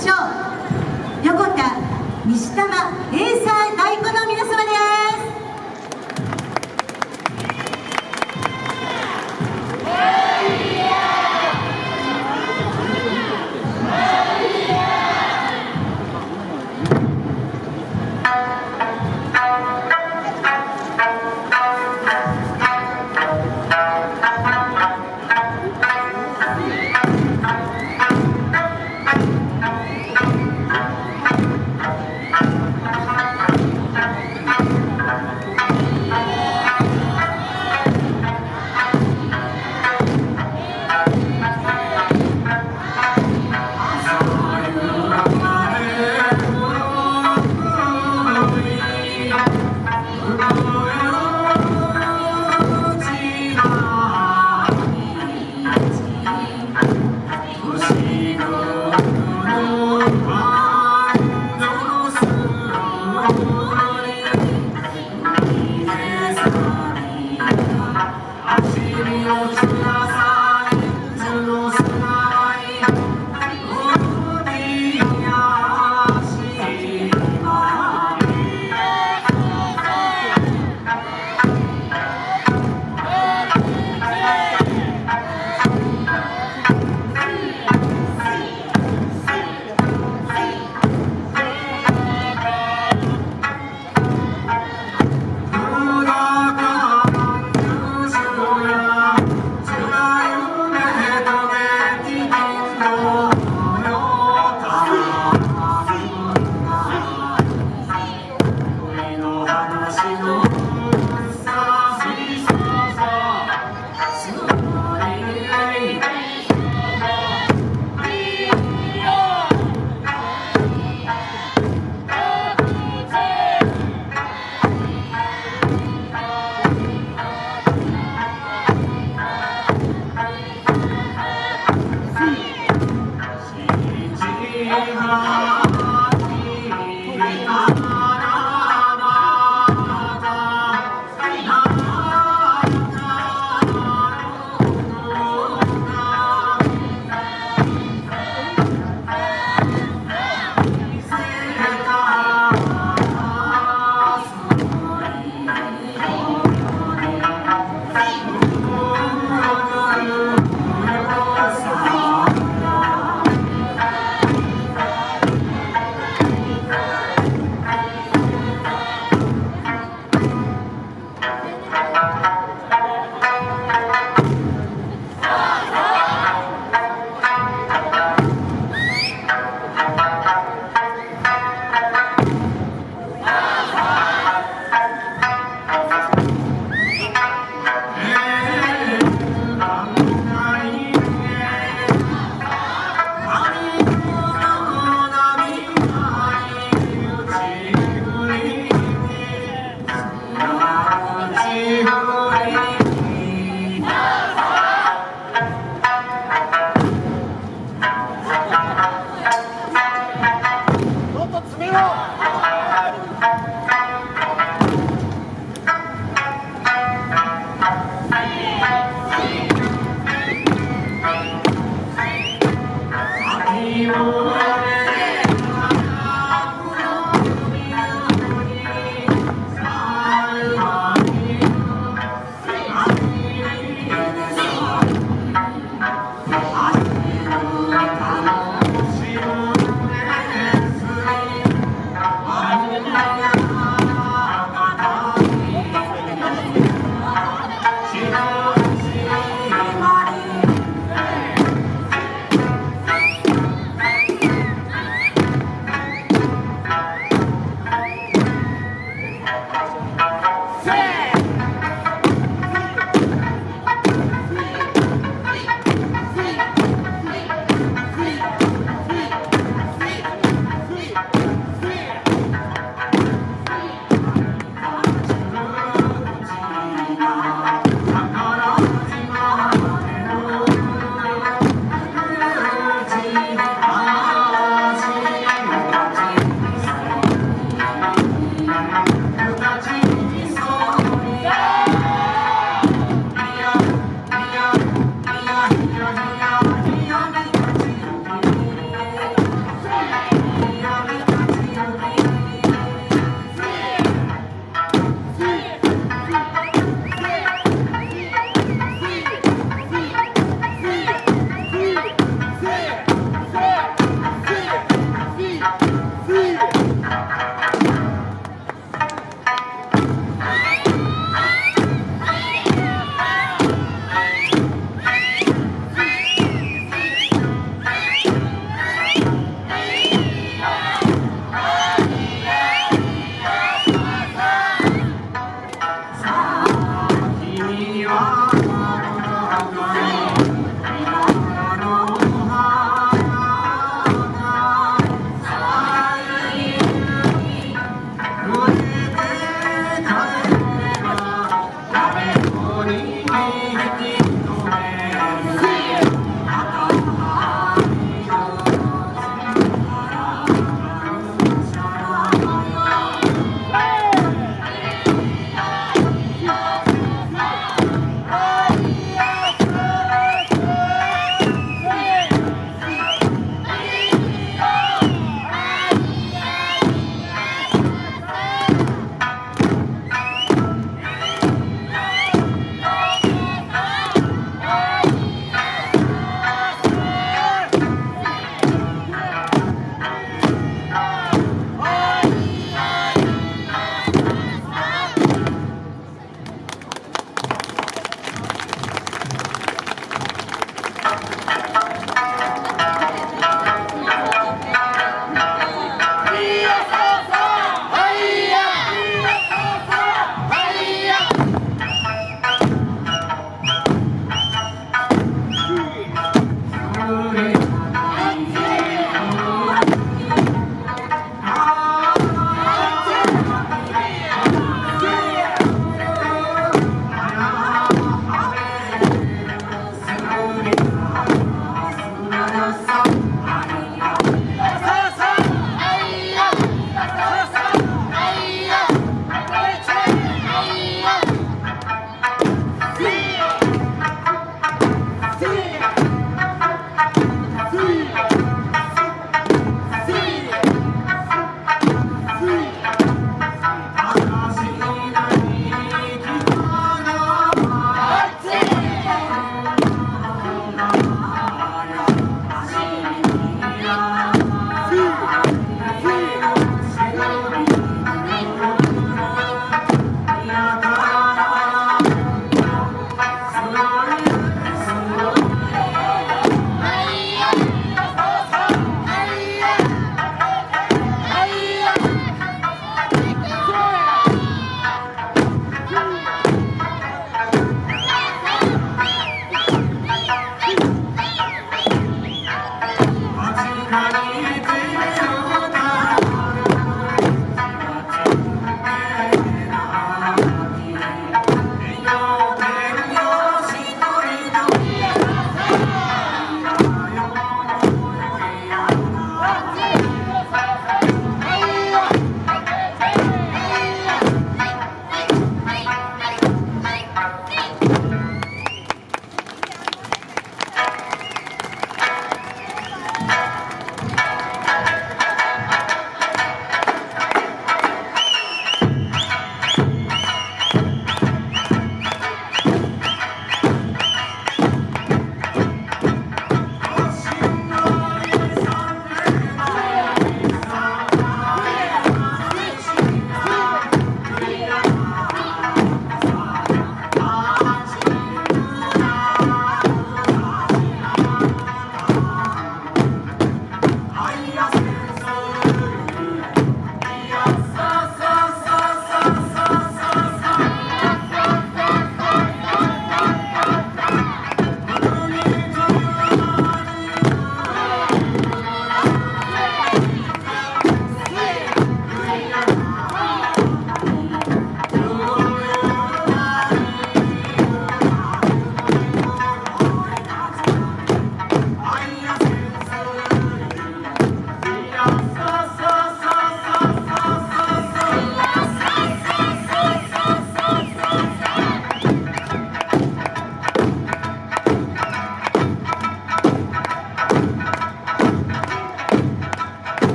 しょう。横田西玉エーサー太鼓の皆様